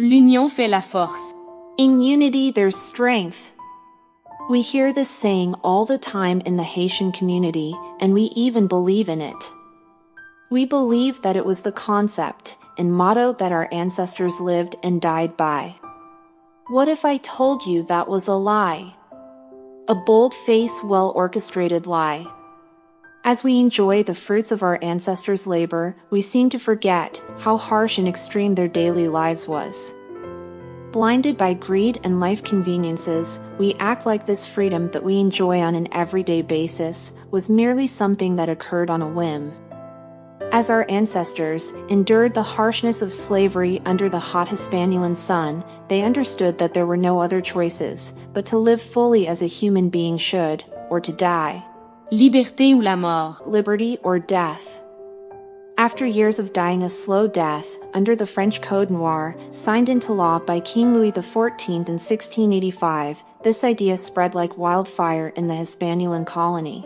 L'union fait la force. In unity, there's strength. We hear this saying all the time in the Haitian community, and we even believe in it. We believe that it was the concept and motto that our ancestors lived and died by. What if I told you that was a lie? A bold-faced, well-orchestrated lie. As we enjoy the fruits of our ancestors' labor, we seem to forget how harsh and extreme their daily lives was. Blinded by greed and life conveniences, we act like this freedom that we enjoy on an everyday basis was merely something that occurred on a whim. As our ancestors endured the harshness of slavery under the hot Hispaniolan sun, they understood that there were no other choices but to live fully as a human being should, or to die. Liberté ou la mort. Liberty or death. After years of dying a slow death, under the French Code Noir, signed into law by King Louis XIV in 1685, this idea spread like wildfire in the Hispaniolan colony.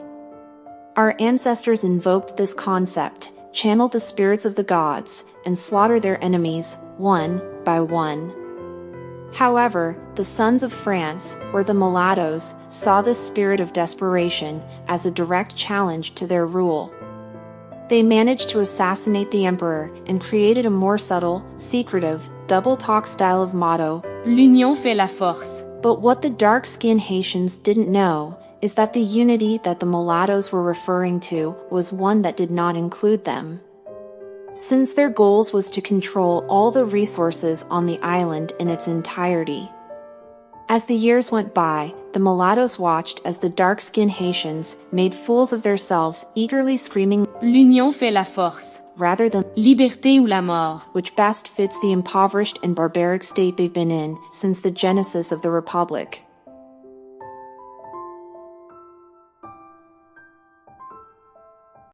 Our ancestors invoked this concept, channeled the spirits of the gods, and slaughtered their enemies, one by one. However, the sons of France, or the mulattoes, saw this spirit of desperation as a direct challenge to their rule. They managed to assassinate the emperor and created a more subtle, secretive, double talk style of motto L'union fait la force. But what the dark skinned Haitians didn't know is that the unity that the mulattoes were referring to was one that did not include them since their goals was to control all the resources on the island in its entirety. As the years went by, the mulattoes watched as the dark-skinned Haitians made fools of themselves eagerly screaming L'union fait la force rather than Liberté ou la mort, which best fits the impoverished and barbaric state they've been in since the genesis of the Republic.